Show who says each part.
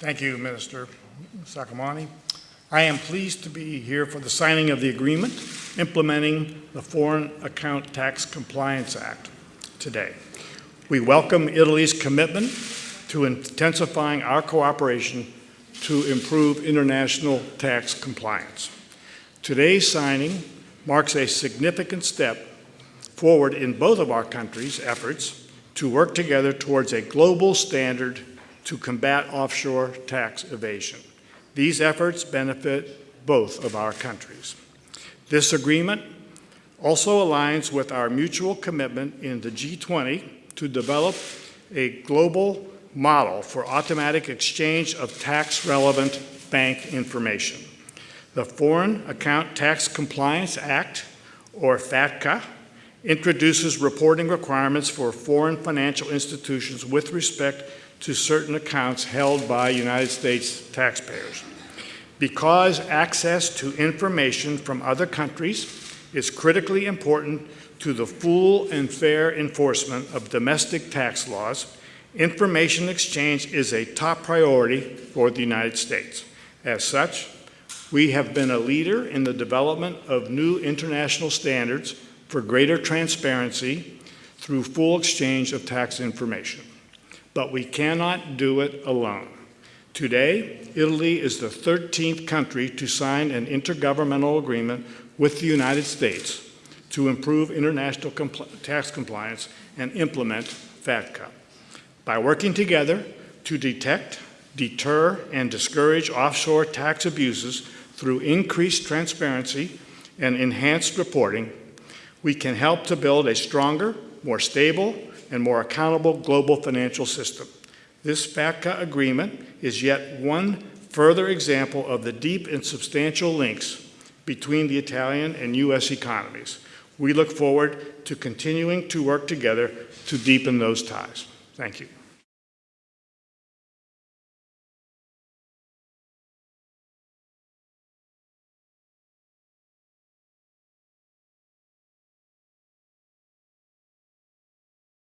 Speaker 1: Thank you, Minister Saccomanni. I am pleased to be here for the signing of the agreement implementing the Foreign Account Tax Compliance Act today. We welcome Italy's commitment to intensifying our cooperation to improve international tax compliance. Today's signing marks a significant step forward in both of our countries' efforts to work together towards a global standard to combat offshore tax evasion. These efforts benefit both of our countries. This agreement also aligns with our mutual commitment in the G20 to develop a global model for automatic exchange of tax-relevant bank information. The Foreign Account Tax Compliance Act, or FATCA, introduces reporting requirements for foreign financial institutions with respect to certain accounts held by United States taxpayers. Because access to information from other countries is critically important to the full and fair enforcement of domestic tax laws, information exchange is a top priority for the United States. As such, we have been a leader in the development of new international standards for greater transparency through full exchange of tax information. But we cannot do it alone. Today, Italy is the 13th country to sign an intergovernmental agreement with the United States to improve international compl tax compliance and implement FATCA. By working together to detect, deter, and discourage offshore tax abuses through increased transparency and enhanced reporting, we can help to build a stronger, more stable, and more accountable global financial system. This FATCA agreement is yet one further example of the deep and substantial links between the Italian and U.S. economies. We look forward to continuing to work together to deepen those ties. Thank you.